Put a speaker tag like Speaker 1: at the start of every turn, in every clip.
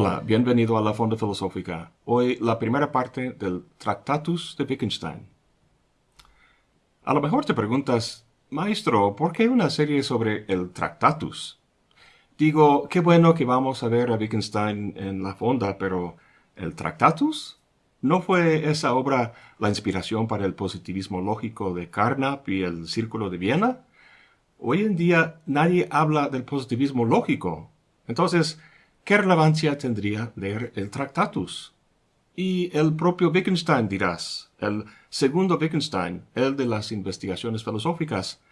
Speaker 1: Hola, bienvenido a la Fonda Filosófica. Hoy la primera parte del Tractatus de Wittgenstein. A lo mejor te preguntas, Maestro, ¿por qué una serie sobre el Tractatus? Digo, qué bueno que vamos a ver a Wittgenstein en la Fonda, pero ¿el Tractatus? ¿No fue esa obra la inspiración para el positivismo lógico de Carnap y el Círculo de Viena? Hoy en día nadie habla del positivismo lógico. Entonces, ¿qué relevancia tendría leer el Tractatus? Y el propio Wittgenstein dirás, el segundo Wittgenstein, el de las investigaciones filosóficas,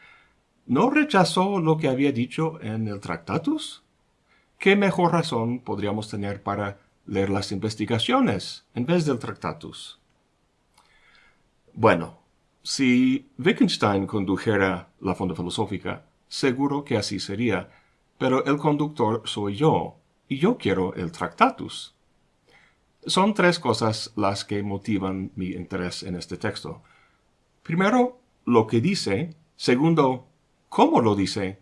Speaker 1: ¿no rechazó lo que había dicho en el Tractatus? ¿Qué mejor razón podríamos tener para leer las investigaciones en vez del Tractatus? Bueno, si Wittgenstein condujera la fonda filosófica, seguro que así sería, pero el conductor soy yo, y yo quiero el Tractatus. Son tres cosas las que motivan mi interés en este texto. Primero, lo que dice. Segundo, cómo lo dice.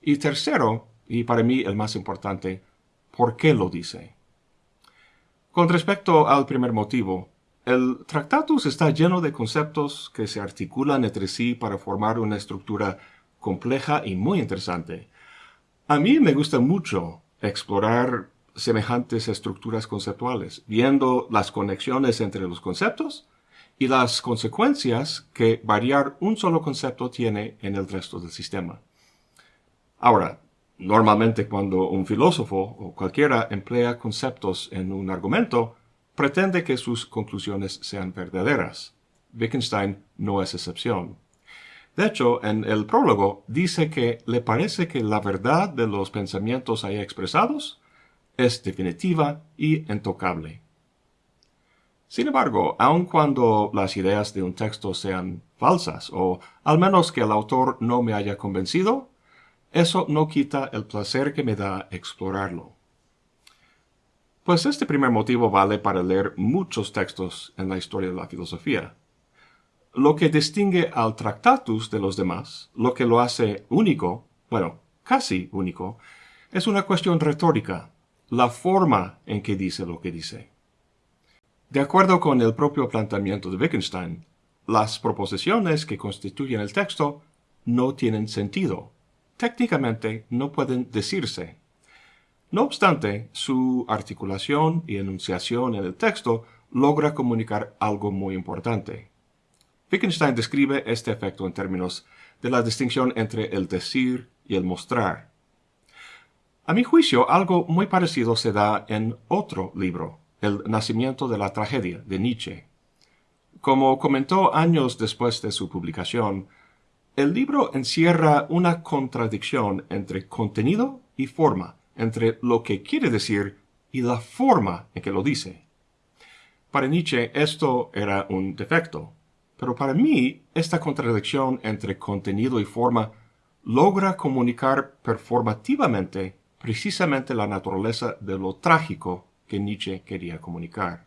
Speaker 1: Y tercero, y para mí el más importante, por qué lo dice. Con respecto al primer motivo, el Tractatus está lleno de conceptos que se articulan entre sí para formar una estructura compleja y muy interesante. A mí me gusta mucho explorar semejantes estructuras conceptuales, viendo las conexiones entre los conceptos y las consecuencias que variar un solo concepto tiene en el resto del sistema. Ahora, normalmente cuando un filósofo o cualquiera emplea conceptos en un argumento, pretende que sus conclusiones sean verdaderas. Wittgenstein no es excepción. De hecho, en el prólogo dice que le parece que la verdad de los pensamientos ahí expresados es definitiva y intocable. Sin embargo, aun cuando las ideas de un texto sean falsas, o al menos que el autor no me haya convencido, eso no quita el placer que me da explorarlo. Pues este primer motivo vale para leer muchos textos en la historia de la filosofía. Lo que distingue al Tractatus de los demás, lo que lo hace único, bueno, casi único, es una cuestión retórica, la forma en que dice lo que dice. De acuerdo con el propio planteamiento de Wittgenstein, las proposiciones que constituyen el texto no tienen sentido. Técnicamente no pueden decirse. No obstante, su articulación y enunciación en el texto logra comunicar algo muy importante. Wittgenstein describe este efecto en términos de la distinción entre el decir y el mostrar. A mi juicio, algo muy parecido se da en otro libro, El nacimiento de la tragedia, de Nietzsche. Como comentó años después de su publicación, el libro encierra una contradicción entre contenido y forma, entre lo que quiere decir y la forma en que lo dice. Para Nietzsche esto era un defecto, pero para mí, esta contradicción entre contenido y forma logra comunicar performativamente precisamente la naturaleza de lo trágico que Nietzsche quería comunicar.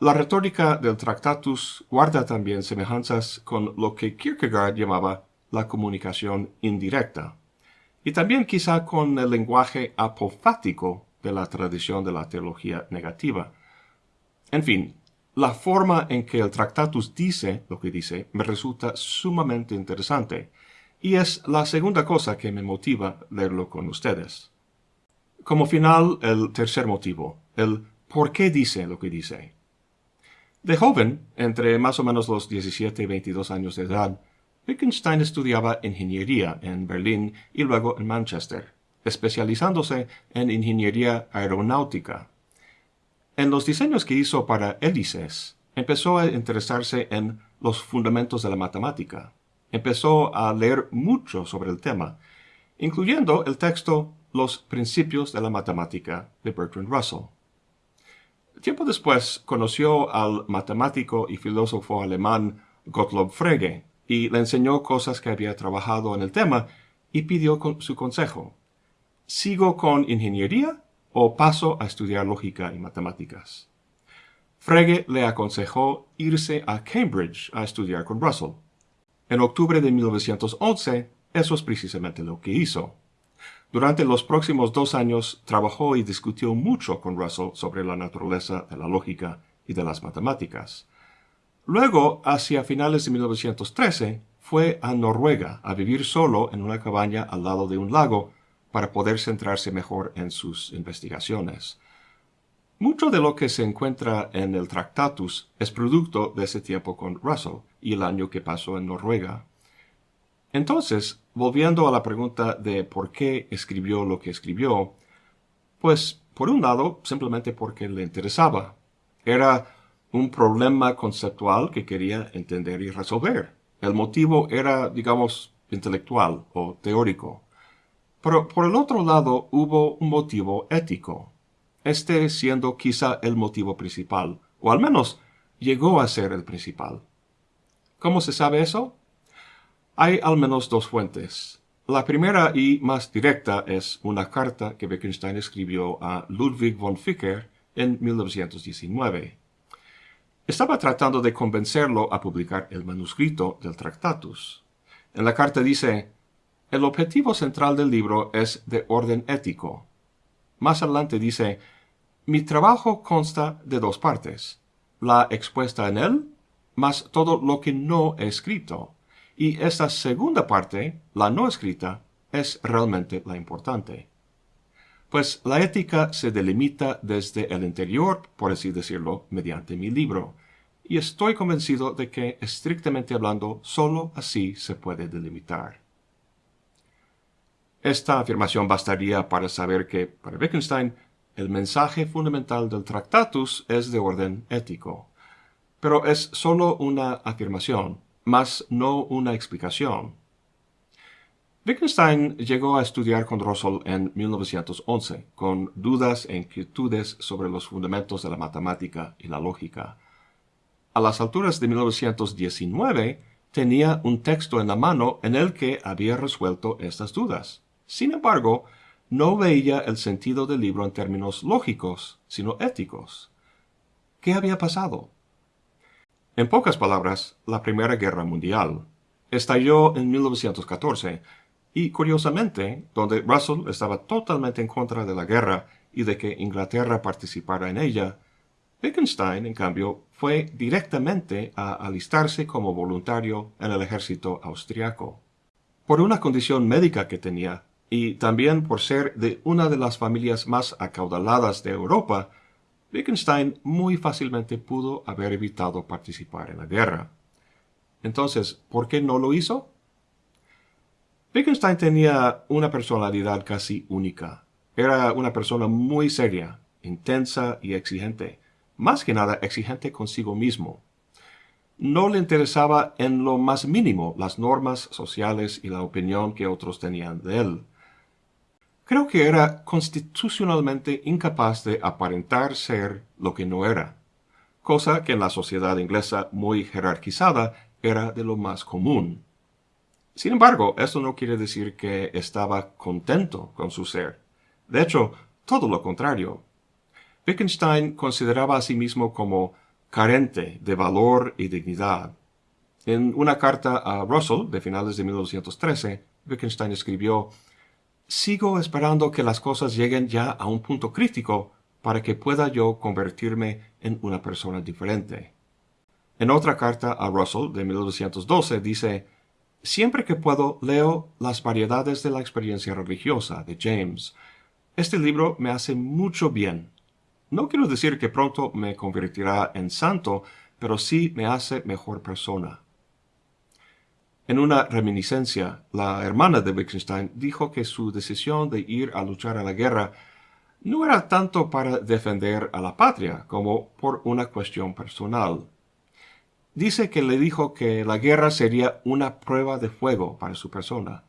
Speaker 1: La retórica del Tractatus guarda también semejanzas con lo que Kierkegaard llamaba la comunicación indirecta, y también quizá con el lenguaje apofático de la tradición de la teología negativa. En fin, la forma en que el Tractatus dice lo que dice me resulta sumamente interesante, y es la segunda cosa que me motiva leerlo con ustedes. Como final, el tercer motivo, el por qué dice lo que dice. De joven, entre más o menos los 17 y 22 años de edad, Wittgenstein estudiaba ingeniería en Berlín y luego en Manchester, especializándose en ingeniería aeronáutica en los diseños que hizo para hélices, empezó a interesarse en los fundamentos de la matemática. Empezó a leer mucho sobre el tema, incluyendo el texto Los principios de la matemática de Bertrand Russell. Tiempo después conoció al matemático y filósofo alemán Gottlob Frege y le enseñó cosas que había trabajado en el tema y pidió su consejo. ¿Sigo con ingeniería o paso a estudiar lógica y matemáticas. Frege le aconsejó irse a Cambridge a estudiar con Russell. En octubre de 1911, eso es precisamente lo que hizo. Durante los próximos dos años trabajó y discutió mucho con Russell sobre la naturaleza de la lógica y de las matemáticas. Luego, hacia finales de 1913, fue a Noruega a vivir solo en una cabaña al lado de un lago para poder centrarse mejor en sus investigaciones. Mucho de lo que se encuentra en el Tractatus es producto de ese tiempo con Russell y el año que pasó en Noruega. Entonces, volviendo a la pregunta de por qué escribió lo que escribió, pues por un lado, simplemente porque le interesaba. Era un problema conceptual que quería entender y resolver. El motivo era, digamos, intelectual o teórico. Pero por el otro lado hubo un motivo ético, este siendo quizá el motivo principal, o al menos llegó a ser el principal. ¿Cómo se sabe eso? Hay al menos dos fuentes. La primera y más directa es una carta que Wittgenstein escribió a Ludwig von Ficker en 1919. Estaba tratando de convencerlo a publicar el manuscrito del Tractatus. En la carta dice, el objetivo central del libro es de orden ético. Más adelante dice, mi trabajo consta de dos partes, la expuesta en él, más todo lo que no he escrito y esta segunda parte, la no escrita, es realmente la importante. Pues la ética se delimita desde el interior, por así decirlo, mediante mi libro, y estoy convencido de que, estrictamente hablando, sólo así se puede delimitar. Esta afirmación bastaría para saber que, para Wittgenstein, el mensaje fundamental del Tractatus es de orden ético. Pero es sólo una afirmación, mas no una explicación. Wittgenstein llegó a estudiar con Russell en 1911, con dudas e inquietudes sobre los fundamentos de la matemática y la lógica. A las alturas de 1919, tenía un texto en la mano en el que había resuelto estas dudas. Sin embargo, no veía el sentido del libro en términos lógicos, sino éticos. ¿Qué había pasado? En pocas palabras, la Primera Guerra Mundial estalló en 1914 y, curiosamente, donde Russell estaba totalmente en contra de la guerra y de que Inglaterra participara en ella, Wittgenstein, en cambio, fue directamente a alistarse como voluntario en el ejército austriaco. Por una condición médica que tenía, y también por ser de una de las familias más acaudaladas de Europa, Wittgenstein muy fácilmente pudo haber evitado participar en la guerra. Entonces, ¿por qué no lo hizo? Wittgenstein tenía una personalidad casi única. Era una persona muy seria, intensa y exigente, más que nada exigente consigo mismo. No le interesaba en lo más mínimo las normas sociales y la opinión que otros tenían de él. Creo que era constitucionalmente incapaz de aparentar ser lo que no era, cosa que en la sociedad inglesa muy jerarquizada era de lo más común. Sin embargo, esto no quiere decir que estaba contento con su ser. De hecho, todo lo contrario. Wittgenstein consideraba a sí mismo como carente de valor y dignidad. En una carta a Russell de finales de 1913, Wittgenstein escribió sigo esperando que las cosas lleguen ya a un punto crítico para que pueda yo convertirme en una persona diferente. En otra carta a Russell de 1912 dice, Siempre que puedo leo Las variedades de la experiencia religiosa de James. Este libro me hace mucho bien. No quiero decir que pronto me convertirá en santo, pero sí me hace mejor persona. En una reminiscencia, la hermana de Wittgenstein dijo que su decisión de ir a luchar a la guerra no era tanto para defender a la patria como por una cuestión personal. Dice que le dijo que la guerra sería una prueba de fuego para su persona.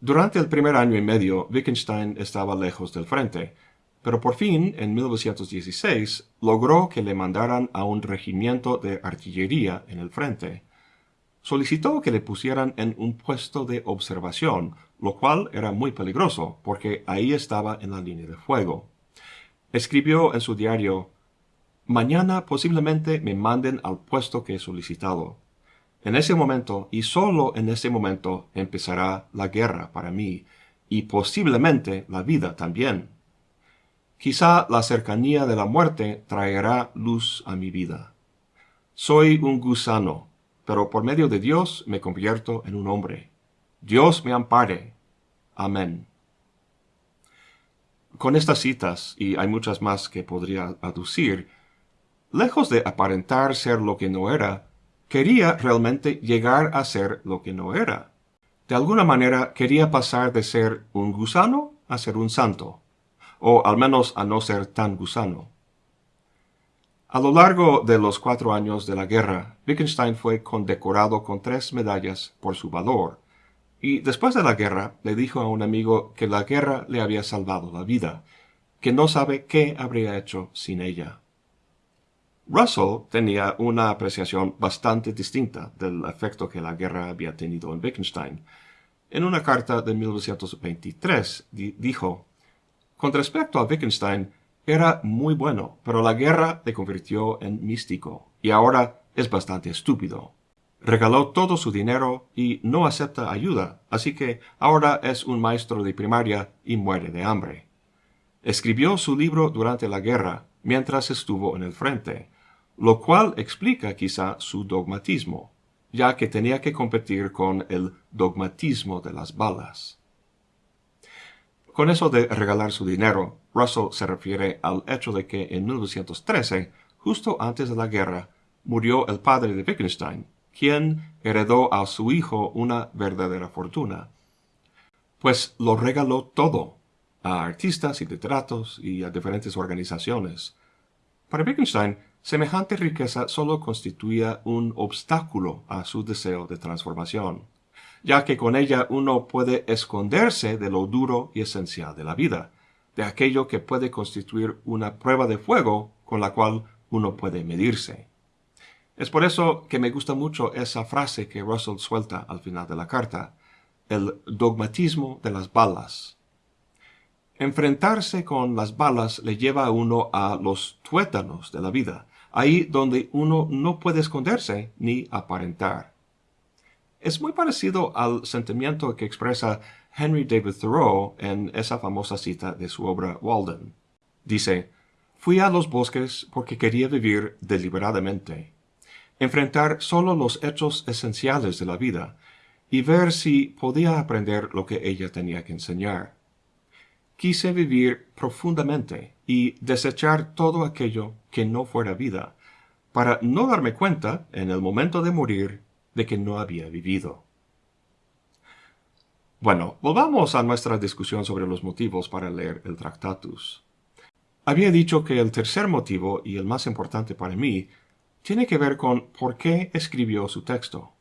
Speaker 1: Durante el primer año y medio, Wittgenstein estaba lejos del frente, pero por fin, en 1916, logró que le mandaran a un regimiento de artillería en el frente solicitó que le pusieran en un puesto de observación, lo cual era muy peligroso, porque ahí estaba en la línea de fuego. Escribió en su diario, Mañana posiblemente me manden al puesto que he solicitado. En ese momento, y solo en ese momento, empezará la guerra para mí, y posiblemente la vida también. Quizá la cercanía de la muerte traerá luz a mi vida. Soy un gusano, pero por medio de Dios me convierto en un hombre. Dios me ampare. Amén. Con estas citas, y hay muchas más que podría aducir, lejos de aparentar ser lo que no era, quería realmente llegar a ser lo que no era. De alguna manera quería pasar de ser un gusano a ser un santo, o al menos a no ser tan gusano. A lo largo de los cuatro años de la guerra, Wittgenstein fue condecorado con tres medallas por su valor, y después de la guerra le dijo a un amigo que la guerra le había salvado la vida, que no sabe qué habría hecho sin ella. Russell tenía una apreciación bastante distinta del efecto que la guerra había tenido en Wittgenstein. En una carta de 1923 dijo, Con respecto a Wittgenstein, era muy bueno, pero la guerra le convirtió en místico, y ahora es bastante estúpido. Regaló todo su dinero y no acepta ayuda, así que ahora es un maestro de primaria y muere de hambre. Escribió su libro durante la guerra, mientras estuvo en el frente, lo cual explica quizá su dogmatismo, ya que tenía que competir con el dogmatismo de las balas. Con eso de regalar su dinero, Russell se refiere al hecho de que en 1913, justo antes de la guerra, murió el padre de Wittgenstein, quien heredó a su hijo una verdadera fortuna. Pues lo regaló todo, a artistas y literatos y a diferentes organizaciones. Para Wittgenstein, semejante riqueza solo constituía un obstáculo a su deseo de transformación, ya que con ella uno puede esconderse de lo duro y esencial de la vida, de aquello que puede constituir una prueba de fuego con la cual uno puede medirse. Es por eso que me gusta mucho esa frase que Russell suelta al final de la carta, el dogmatismo de las balas. Enfrentarse con las balas le lleva a uno a los tuétanos de la vida, ahí donde uno no puede esconderse ni aparentar. Es muy parecido al sentimiento que expresa Henry David Thoreau en esa famosa cita de su obra Walden. Dice, Fui a los bosques porque quería vivir deliberadamente, enfrentar solo los hechos esenciales de la vida y ver si podía aprender lo que ella tenía que enseñar quise vivir profundamente y desechar todo aquello que no fuera vida, para no darme cuenta, en el momento de morir, de que no había vivido. Bueno, volvamos a nuestra discusión sobre los motivos para leer el Tractatus. Había dicho que el tercer motivo, y el más importante para mí, tiene que ver con por qué escribió su texto.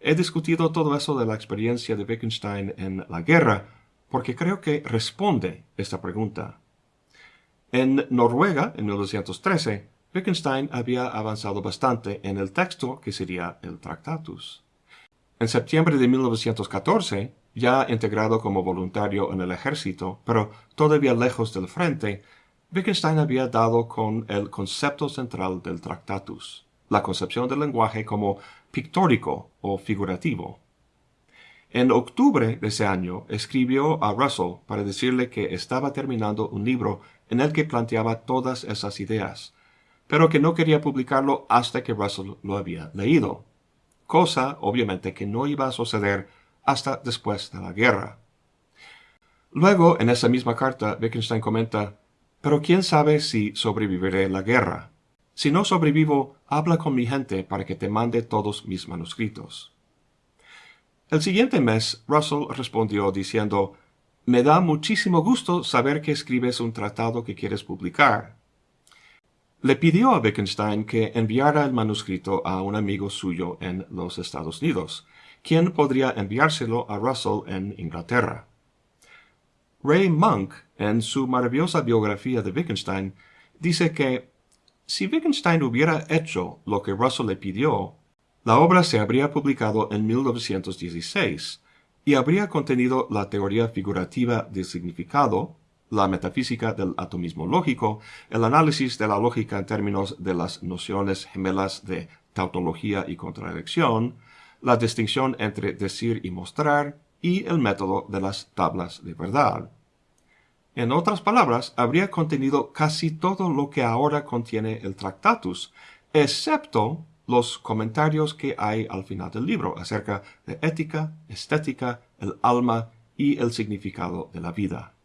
Speaker 1: He discutido todo eso de la experiencia de Wittgenstein en la guerra, porque creo que responde esta pregunta. En Noruega, en 1913, Wittgenstein había avanzado bastante en el texto que sería el Tractatus. En septiembre de 1914, ya integrado como voluntario en el ejército, pero todavía lejos del frente, Wittgenstein había dado con el concepto central del Tractatus, la concepción del lenguaje como pictórico o figurativo. En octubre de ese año escribió a Russell para decirle que estaba terminando un libro en el que planteaba todas esas ideas, pero que no quería publicarlo hasta que Russell lo había leído, cosa obviamente que no iba a suceder hasta después de la guerra. Luego, en esa misma carta, Wittgenstein comenta, pero quién sabe si sobreviviré la guerra. Si no sobrevivo, habla con mi gente para que te mande todos mis manuscritos. El siguiente mes, Russell respondió diciendo, Me da muchísimo gusto saber que escribes un tratado que quieres publicar. Le pidió a Wittgenstein que enviara el manuscrito a un amigo suyo en los Estados Unidos, quien podría enviárselo a Russell en Inglaterra. Ray Monk, en su maravillosa biografía de Wittgenstein, dice que si Wittgenstein hubiera hecho lo que Russell le pidió, la obra se habría publicado en 1916 y habría contenido la teoría figurativa del significado, la metafísica del atomismo lógico, el análisis de la lógica en términos de las nociones gemelas de tautología y contradicción, la distinción entre decir y mostrar, y el método de las tablas de verdad. En otras palabras, habría contenido casi todo lo que ahora contiene el Tractatus, excepto los comentarios que hay al final del libro acerca de ética, estética, el alma y el significado de la vida.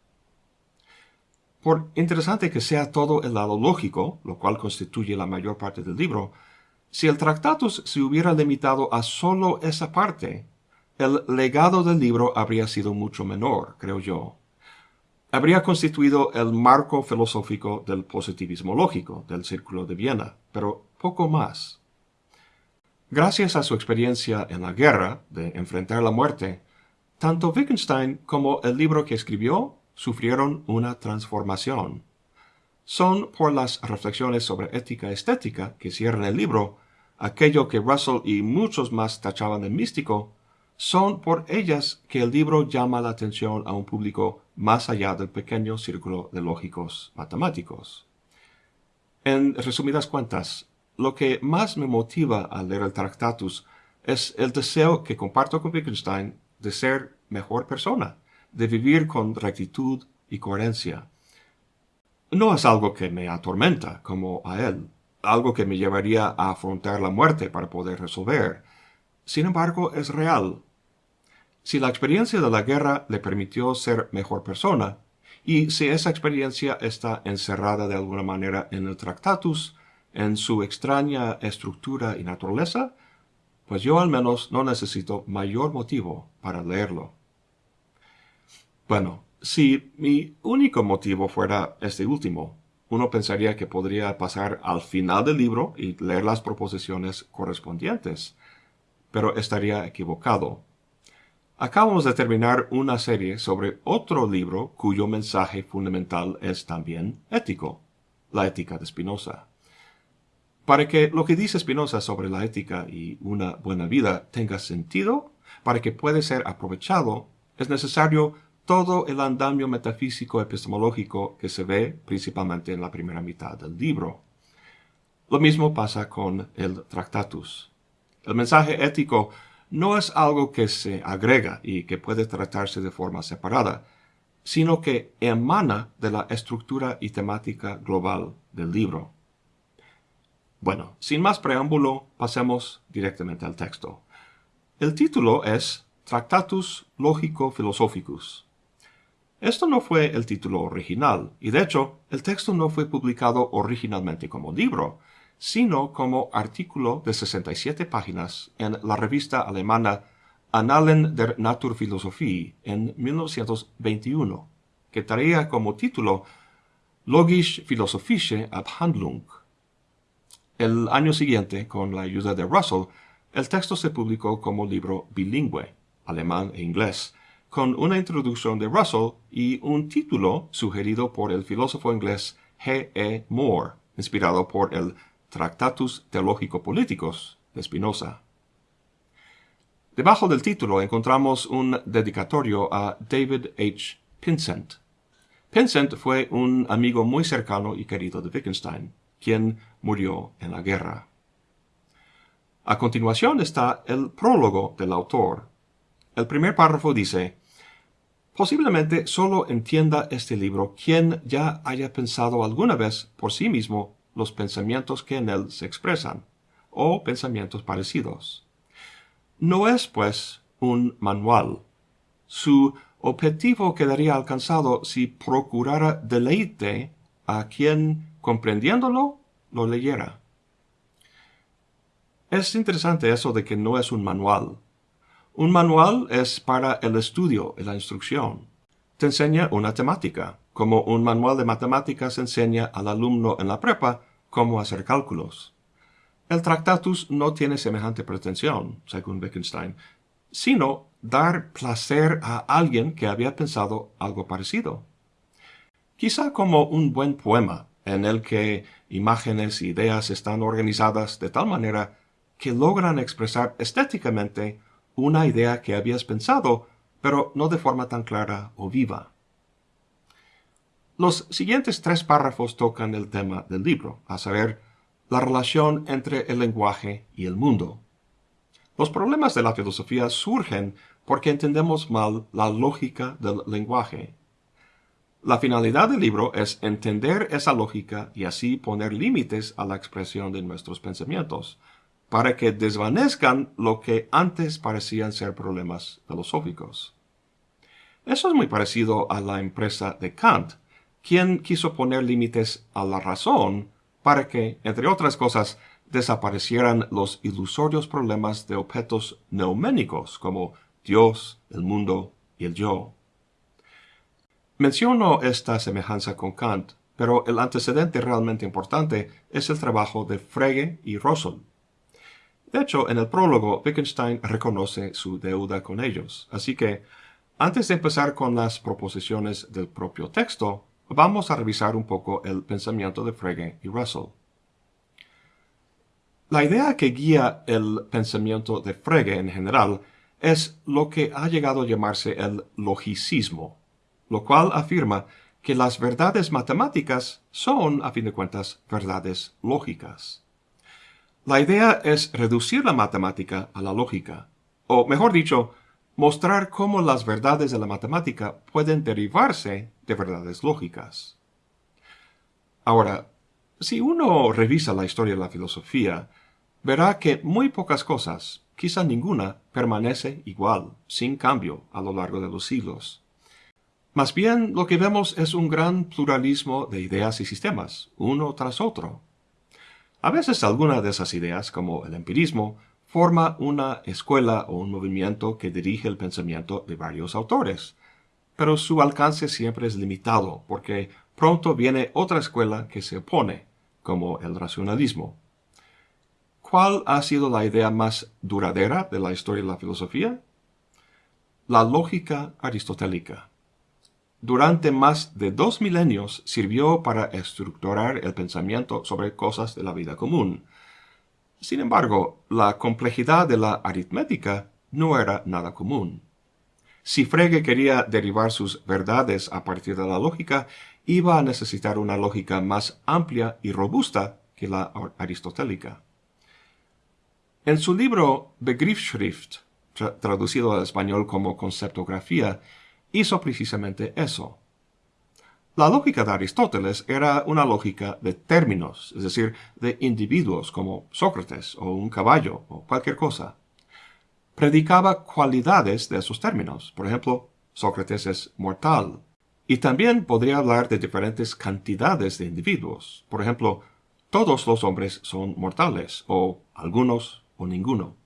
Speaker 1: Por interesante que sea todo el lado lógico, lo cual constituye la mayor parte del libro, si el Tractatus se hubiera limitado a solo esa parte, el legado del libro habría sido mucho menor, creo yo. Habría constituido el marco filosófico del positivismo lógico del Círculo de Viena, pero poco más. Gracias a su experiencia en la guerra, de enfrentar la muerte, tanto Wittgenstein como el libro que escribió sufrieron una transformación. Son por las reflexiones sobre ética estética que cierran el libro, aquello que Russell y muchos más tachaban de místico, son por ellas que el libro llama la atención a un público más allá del pequeño círculo de lógicos matemáticos. En resumidas cuentas, lo que más me motiva al leer el Tractatus es el deseo que comparto con Wittgenstein de ser mejor persona, de vivir con rectitud y coherencia. No es algo que me atormenta como a él, algo que me llevaría a afrontar la muerte para poder resolver. Sin embargo, es real. Si la experiencia de la guerra le permitió ser mejor persona, y si esa experiencia está encerrada de alguna manera en el Tractatus, en su extraña estructura y naturaleza, pues yo al menos no necesito mayor motivo para leerlo. Bueno, si mi único motivo fuera este último, uno pensaría que podría pasar al final del libro y leer las proposiciones correspondientes, pero estaría equivocado. Acabamos de terminar una serie sobre otro libro cuyo mensaje fundamental es también ético, la ética de Spinoza. Para que lo que dice Spinoza sobre la ética y una buena vida tenga sentido, para que pueda ser aprovechado, es necesario todo el andamio metafísico epistemológico que se ve principalmente en la primera mitad del libro. Lo mismo pasa con el Tractatus. El mensaje ético no es algo que se agrega y que puede tratarse de forma separada, sino que emana de la estructura y temática global del libro. Bueno, sin más preámbulo, pasemos directamente al texto. El título es Tractatus Logico Philosophicus. Esto no fue el título original, y de hecho, el texto no fue publicado originalmente como libro, sino como artículo de 67 páginas en la revista alemana Annalen der Naturphilosophie en 1921, que traía como título Logisch-philosophische Abhandlung. El año siguiente, con la ayuda de Russell, el texto se publicó como libro bilingüe, alemán e inglés, con una introducción de Russell y un título sugerido por el filósofo inglés G. E. Moore, inspirado por el Tractatus Teológico-Políticos de Spinoza. Debajo del título encontramos un dedicatorio a David H. Pinsent. Pinsent fue un amigo muy cercano y querido de Wittgenstein quien murió en la guerra. A continuación está el prólogo del autor. El primer párrafo dice, Posiblemente solo entienda este libro quien ya haya pensado alguna vez por sí mismo los pensamientos que en él se expresan, o pensamientos parecidos. No es, pues, un manual. Su objetivo quedaría alcanzado si procurara deleite a quien comprendiéndolo, lo leyera. Es interesante eso de que no es un manual. Un manual es para el estudio y la instrucción. Te enseña una temática, como un manual de matemáticas enseña al alumno en la prepa cómo hacer cálculos. El Tractatus no tiene semejante pretensión, según Wittgenstein, sino dar placer a alguien que había pensado algo parecido. Quizá como un buen poema en el que imágenes e ideas están organizadas de tal manera que logran expresar estéticamente una idea que habías pensado, pero no de forma tan clara o viva. Los siguientes tres párrafos tocan el tema del libro, a saber, la relación entre el lenguaje y el mundo. Los problemas de la filosofía surgen porque entendemos mal la lógica del lenguaje. La finalidad del libro es entender esa lógica y así poner límites a la expresión de nuestros pensamientos, para que desvanezcan lo que antes parecían ser problemas filosóficos. Eso es muy parecido a la empresa de Kant, quien quiso poner límites a la razón para que, entre otras cosas, desaparecieran los ilusorios problemas de objetos neuménicos como Dios, el mundo y el yo. Menciono esta semejanza con Kant, pero el antecedente realmente importante es el trabajo de Frege y Russell. De hecho, en el prólogo, Wittgenstein reconoce su deuda con ellos, así que, antes de empezar con las proposiciones del propio texto, vamos a revisar un poco el pensamiento de Frege y Russell. La idea que guía el pensamiento de Frege en general es lo que ha llegado a llamarse el logicismo, lo cual afirma que las verdades matemáticas son, a fin de cuentas, verdades lógicas. La idea es reducir la matemática a la lógica, o mejor dicho, mostrar cómo las verdades de la matemática pueden derivarse de verdades lógicas. Ahora, si uno revisa la historia de la filosofía, verá que muy pocas cosas, quizá ninguna, permanece igual, sin cambio, a lo largo de los siglos. Más bien, lo que vemos es un gran pluralismo de ideas y sistemas, uno tras otro. A veces alguna de esas ideas, como el empirismo, forma una escuela o un movimiento que dirige el pensamiento de varios autores, pero su alcance siempre es limitado porque pronto viene otra escuela que se opone, como el racionalismo. ¿Cuál ha sido la idea más duradera de la historia de la filosofía? La lógica aristotélica. Durante más de dos milenios sirvió para estructurar el pensamiento sobre cosas de la vida común, sin embargo, la complejidad de la aritmética no era nada común. Si Frege quería derivar sus verdades a partir de la lógica, iba a necesitar una lógica más amplia y robusta que la aristotélica. En su libro Begriffsschrift, traducido al español como conceptografía, hizo precisamente eso. La lógica de Aristóteles era una lógica de términos, es decir, de individuos como Sócrates o un caballo o cualquier cosa. Predicaba cualidades de esos términos. Por ejemplo, Sócrates es mortal. Y también podría hablar de diferentes cantidades de individuos. Por ejemplo, todos los hombres son mortales, o algunos o ninguno.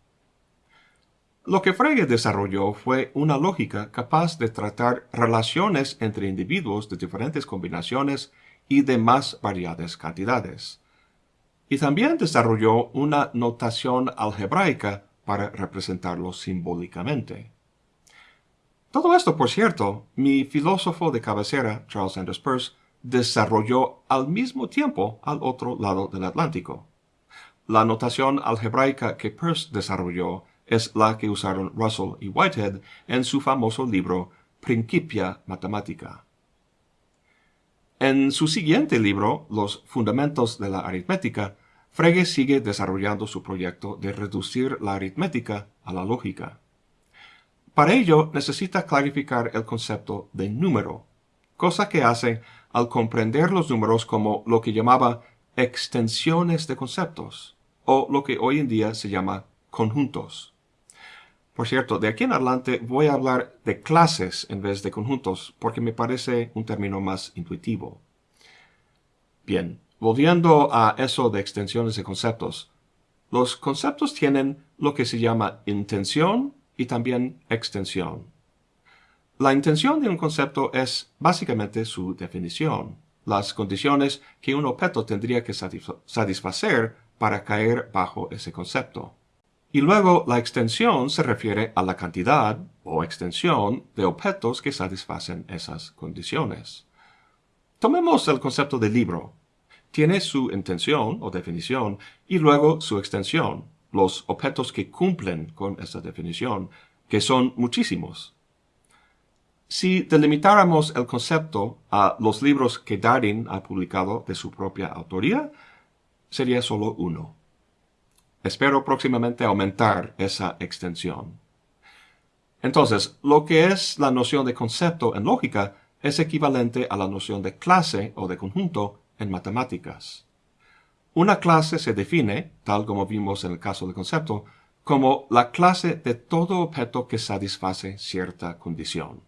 Speaker 1: Lo que Frege desarrolló fue una lógica capaz de tratar relaciones entre individuos de diferentes combinaciones y de más variadas cantidades. Y también desarrolló una notación algebraica para representarlos simbólicamente. Todo esto, por cierto, mi filósofo de cabecera, Charles Sanders Peirce, desarrolló al mismo tiempo al otro lado del Atlántico. La notación algebraica que Peirce desarrolló es la que usaron Russell y Whitehead en su famoso libro Principia Mathematica. En su siguiente libro, Los Fundamentos de la Aritmética, Frege sigue desarrollando su proyecto de reducir la aritmética a la lógica. Para ello necesita clarificar el concepto de número, cosa que hace al comprender los números como lo que llamaba extensiones de conceptos, o lo que hoy en día se llama conjuntos. Por cierto, de aquí en adelante voy a hablar de clases en vez de conjuntos, porque me parece un término más intuitivo. Bien, volviendo a eso de extensiones de conceptos. Los conceptos tienen lo que se llama intención y también extensión. La intención de un concepto es básicamente su definición, las condiciones que un objeto tendría que satisfacer para caer bajo ese concepto. Y luego la extensión se refiere a la cantidad o extensión de objetos que satisfacen esas condiciones. Tomemos el concepto de libro. Tiene su intención o definición y luego su extensión, los objetos que cumplen con esa definición, que son muchísimos. Si delimitáramos el concepto a los libros que Darwin ha publicado de su propia autoría, sería solo uno. Espero próximamente aumentar esa extensión. Entonces, lo que es la noción de concepto en lógica es equivalente a la noción de clase o de conjunto en matemáticas. Una clase se define, tal como vimos en el caso del concepto, como la clase de todo objeto que satisface cierta condición.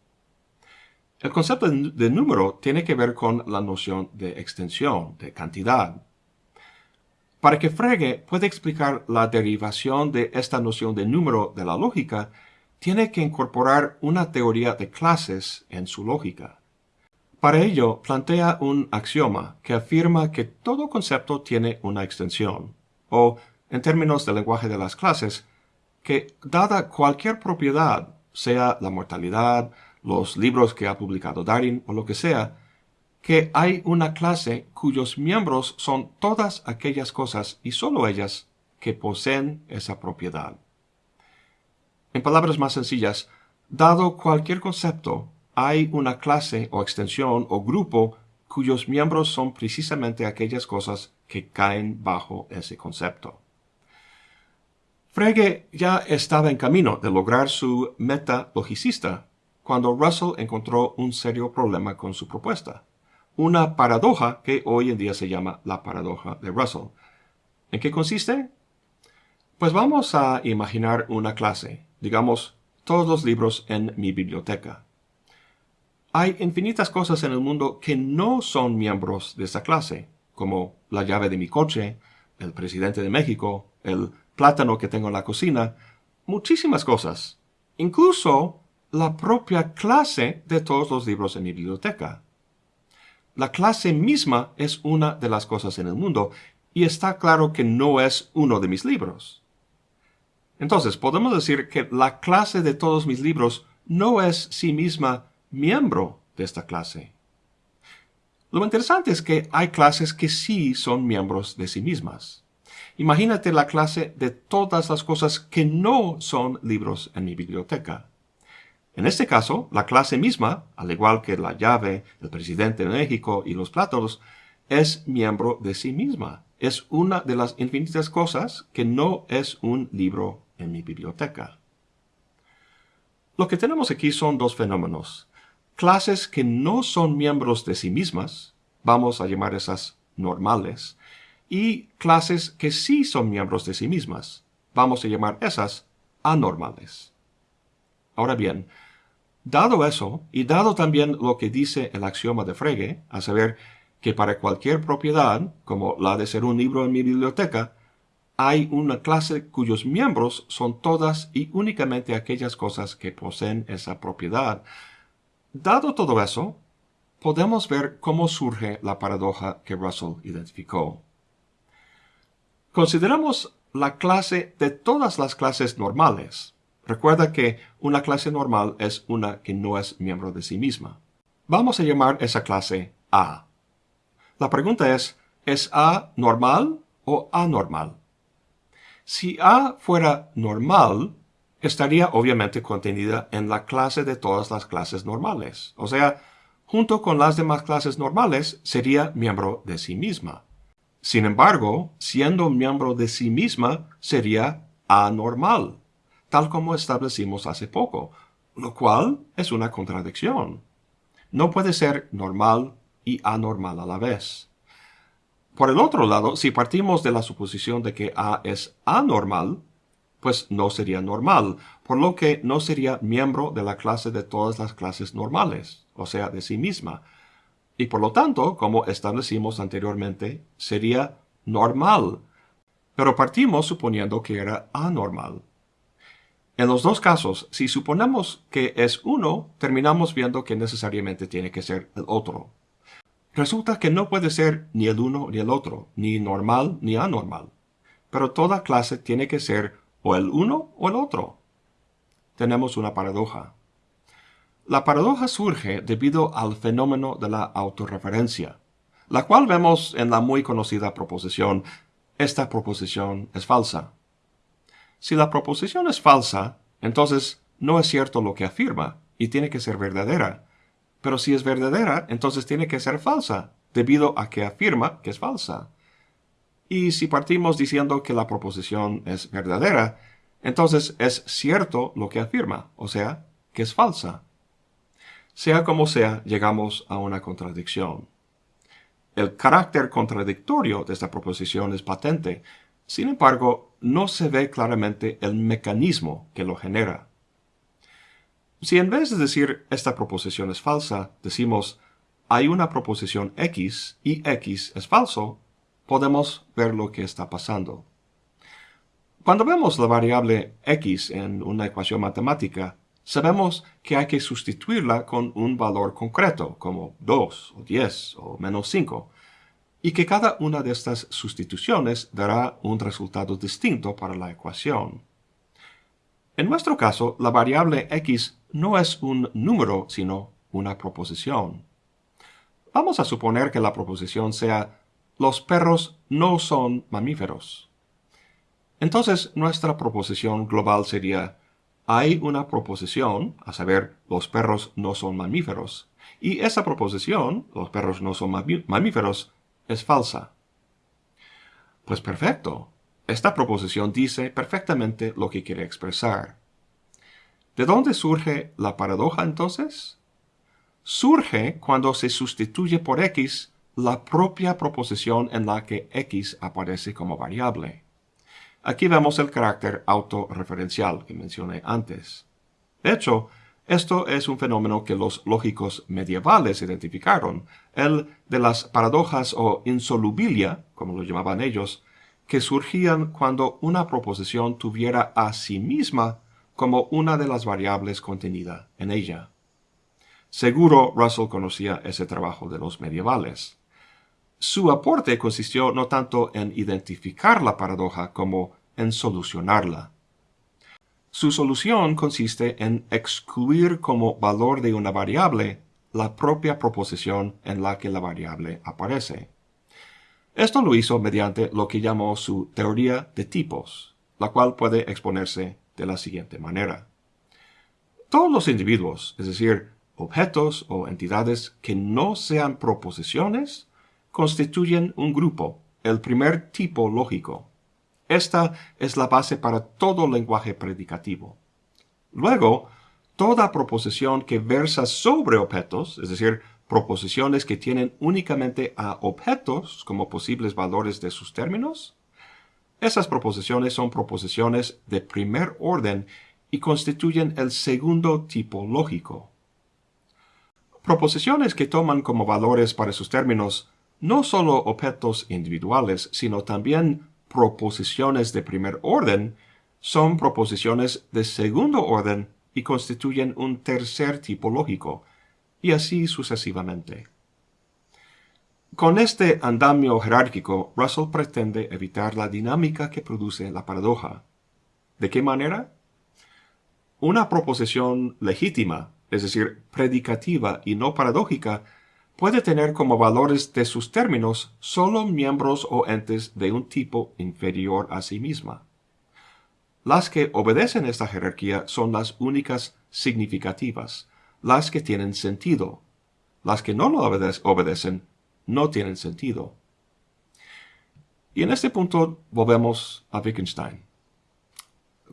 Speaker 1: El concepto de número tiene que ver con la noción de extensión, de cantidad. Para que Frege pueda explicar la derivación de esta noción de número de la lógica, tiene que incorporar una teoría de clases en su lógica. Para ello, plantea un axioma que afirma que todo concepto tiene una extensión, o, en términos del lenguaje de las clases, que dada cualquier propiedad, sea la mortalidad, los libros que ha publicado Darwin o lo que sea, que hay una clase cuyos miembros son todas aquellas cosas y sólo ellas que poseen esa propiedad. En palabras más sencillas, dado cualquier concepto, hay una clase o extensión o grupo cuyos miembros son precisamente aquellas cosas que caen bajo ese concepto. Frege ya estaba en camino de lograr su meta logicista cuando Russell encontró un serio problema con su propuesta, una paradoja que hoy en día se llama la paradoja de Russell. ¿En qué consiste? Pues vamos a imaginar una clase, digamos, todos los libros en mi biblioteca. Hay infinitas cosas en el mundo que no son miembros de esta clase, como la llave de mi coche, el presidente de México, el plátano que tengo en la cocina, muchísimas cosas, incluso la propia clase de todos los libros en mi biblioteca. La clase misma es una de las cosas en el mundo, y está claro que no es uno de mis libros. Entonces, podemos decir que la clase de todos mis libros no es sí misma miembro de esta clase. Lo interesante es que hay clases que sí son miembros de sí mismas. Imagínate la clase de todas las cosas que no son libros en mi biblioteca. En este caso, la clase misma, al igual que la llave, el presidente de México y los plátanos, es miembro de sí misma. Es una de las infinitas cosas que no es un libro en mi biblioteca. Lo que tenemos aquí son dos fenómenos. Clases que no son miembros de sí mismas, vamos a llamar esas normales, y clases que sí son miembros de sí mismas. Vamos a llamar esas anormales. Ahora bien, dado eso, y dado también lo que dice el axioma de Frege, a saber que para cualquier propiedad, como la de ser un libro en mi biblioteca, hay una clase cuyos miembros son todas y únicamente aquellas cosas que poseen esa propiedad. Dado todo eso, podemos ver cómo surge la paradoja que Russell identificó. Consideramos la clase de todas las clases normales. Recuerda que una clase normal es una que no es miembro de sí misma. Vamos a llamar esa clase A. La pregunta es, ¿es A normal o anormal? Si A fuera normal, estaría obviamente contenida en la clase de todas las clases normales. O sea, junto con las demás clases normales, sería miembro de sí misma. Sin embargo, siendo miembro de sí misma, sería anormal, tal como establecimos hace poco, lo cual es una contradicción. No puede ser normal y anormal a la vez. Por el otro lado, si partimos de la suposición de que A es anormal, pues no sería normal, por lo que no sería miembro de la clase de todas las clases normales, o sea, de sí misma, y por lo tanto, como establecimos anteriormente, sería normal, pero partimos suponiendo que era anormal. En los dos casos, si suponemos que es uno, terminamos viendo que necesariamente tiene que ser el otro. Resulta que no puede ser ni el uno ni el otro, ni normal ni anormal. Pero toda clase tiene que ser o el uno o el otro. Tenemos una paradoja. La paradoja surge debido al fenómeno de la autorreferencia, la cual vemos en la muy conocida proposición esta proposición es falsa. Si la proposición es falsa, entonces no es cierto lo que afirma y tiene que ser verdadera. Pero si es verdadera, entonces tiene que ser falsa, debido a que afirma que es falsa. Y si partimos diciendo que la proposición es verdadera, entonces es cierto lo que afirma, o sea, que es falsa. Sea como sea, llegamos a una contradicción. El carácter contradictorio de esta proposición es patente, sin embargo, no se ve claramente el mecanismo que lo genera. Si en vez de decir esta proposición es falsa, decimos hay una proposición x y x es falso, podemos ver lo que está pasando. Cuando vemos la variable x en una ecuación matemática, sabemos que hay que sustituirla con un valor concreto, como 2 o 10 o menos 5, y que cada una de estas sustituciones dará un resultado distinto para la ecuación. En nuestro caso, la variable x no es un número, sino una proposición. Vamos a suponer que la proposición sea los perros no son mamíferos. Entonces, nuestra proposición global sería hay una proposición, a saber, los perros no son mamíferos, y esa proposición, los perros no son mamíferos, es falsa. Pues perfecto. Esta proposición dice perfectamente lo que quiere expresar. ¿De dónde surge la paradoja entonces? Surge cuando se sustituye por x la propia proposición en la que x aparece como variable. Aquí vemos el carácter autorreferencial que mencioné antes. De hecho, esto es un fenómeno que los lógicos medievales identificaron, el de las paradojas o insolubilia, como lo llamaban ellos, que surgían cuando una proposición tuviera a sí misma como una de las variables contenida en ella. Seguro Russell conocía ese trabajo de los medievales. Su aporte consistió no tanto en identificar la paradoja como en solucionarla. Su solución consiste en excluir como valor de una variable la propia proposición en la que la variable aparece. Esto lo hizo mediante lo que llamó su teoría de tipos, la cual puede exponerse de la siguiente manera. Todos los individuos, es decir, objetos o entidades que no sean proposiciones, constituyen un grupo, el primer tipo lógico. Esta es la base para todo lenguaje predicativo. Luego, toda proposición que versa sobre objetos, es decir, proposiciones que tienen únicamente a objetos como posibles valores de sus términos, esas proposiciones son proposiciones de primer orden y constituyen el segundo tipo lógico. Proposiciones que toman como valores para sus términos no solo objetos individuales, sino también proposiciones de primer orden son proposiciones de segundo orden y constituyen un tercer tipo lógico, y así sucesivamente. Con este andamio jerárquico, Russell pretende evitar la dinámica que produce la paradoja. ¿De qué manera? Una proposición legítima, es decir, predicativa y no paradójica, puede tener como valores de sus términos solo miembros o entes de un tipo inferior a sí misma. Las que obedecen esta jerarquía son las únicas significativas, las que tienen sentido. Las que no lo obedecen no tienen sentido. Y en este punto volvemos a Wittgenstein.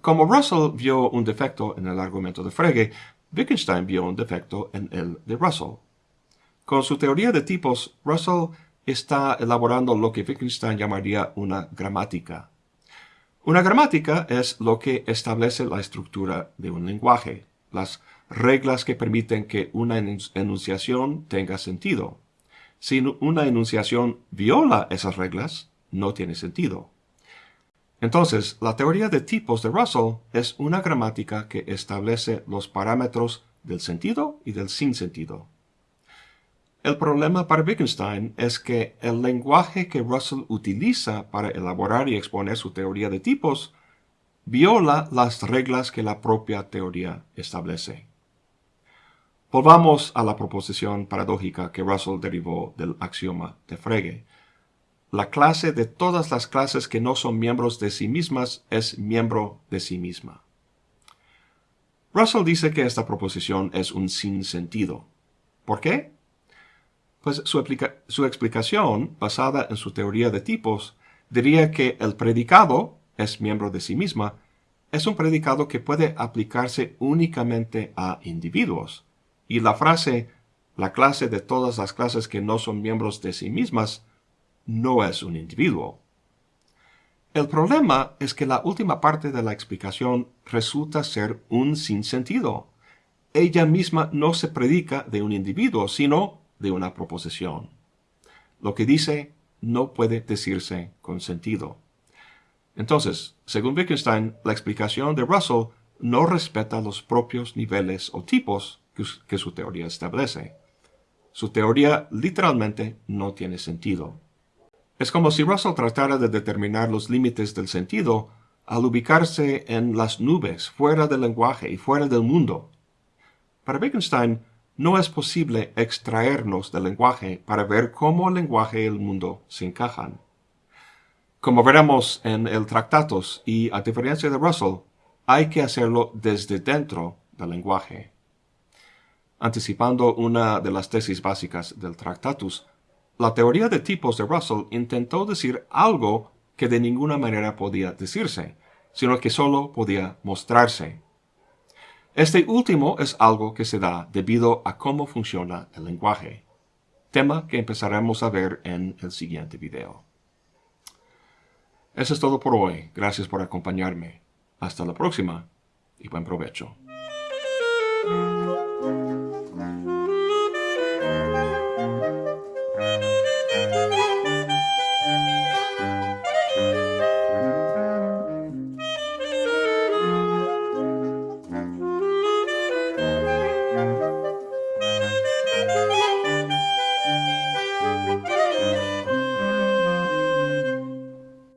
Speaker 1: Como Russell vio un defecto en el argumento de Frege, Wittgenstein vio un defecto en el de Russell. Con su teoría de tipos, Russell está elaborando lo que Wittgenstein llamaría una gramática. Una gramática es lo que establece la estructura de un lenguaje, las reglas que permiten que una enunciación tenga sentido. Si una enunciación viola esas reglas, no tiene sentido. Entonces, la teoría de tipos de Russell es una gramática que establece los parámetros del sentido y del sinsentido. El problema para Wittgenstein es que el lenguaje que Russell utiliza para elaborar y exponer su teoría de tipos viola las reglas que la propia teoría establece. Volvamos a la proposición paradójica que Russell derivó del axioma de Frege. La clase de todas las clases que no son miembros de sí mismas es miembro de sí misma. Russell dice que esta proposición es un sinsentido. ¿Por qué? Pues su, explicación, basada en su teoría de tipos, diría que el predicado es miembro de sí misma, es un predicado que puede aplicarse únicamente a individuos, y la frase la clase de todas las clases que no son miembros de sí mismas no es un individuo. El problema es que la última parte de la explicación resulta ser un sinsentido. Ella misma no se predica de un individuo, sino de una proposición. Lo que dice no puede decirse con sentido. Entonces, según Wittgenstein, la explicación de Russell no respeta los propios niveles o tipos que su teoría establece. Su teoría literalmente no tiene sentido. Es como si Russell tratara de determinar los límites del sentido al ubicarse en las nubes, fuera del lenguaje y fuera del mundo. Para Wittgenstein, no es posible extraernos del lenguaje para ver cómo el lenguaje y el mundo se encajan. Como veremos en el Tractatus, y a diferencia de Russell, hay que hacerlo desde dentro del lenguaje. Anticipando una de las tesis básicas del Tractatus, la teoría de tipos de Russell intentó decir algo que de ninguna manera podía decirse, sino que solo podía mostrarse. Este último es algo que se da debido a cómo funciona el lenguaje, tema que empezaremos a ver en el siguiente video. Eso es todo por hoy. Gracias por acompañarme. Hasta la próxima y buen provecho.